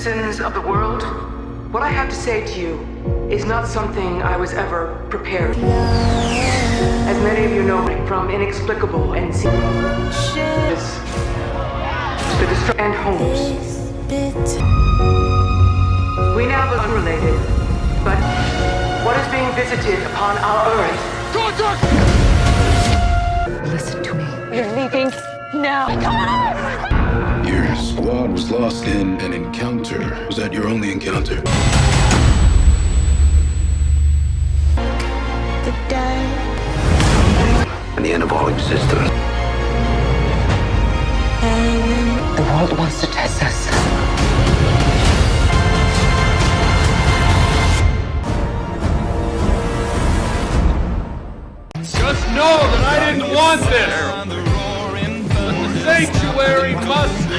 Citizens of the world, what I have to say to you is not something I was ever prepared for. As many of you know from inexplicable and secrets, the destruction and homes. We now are unrelated, but what is being visited upon our Earth? Listen to me. You're leaving now was lost in an encounter. Was that your only encounter? The day. And the end of all existence. The world wants to test us. Just know that I didn't want this. The sanctuary must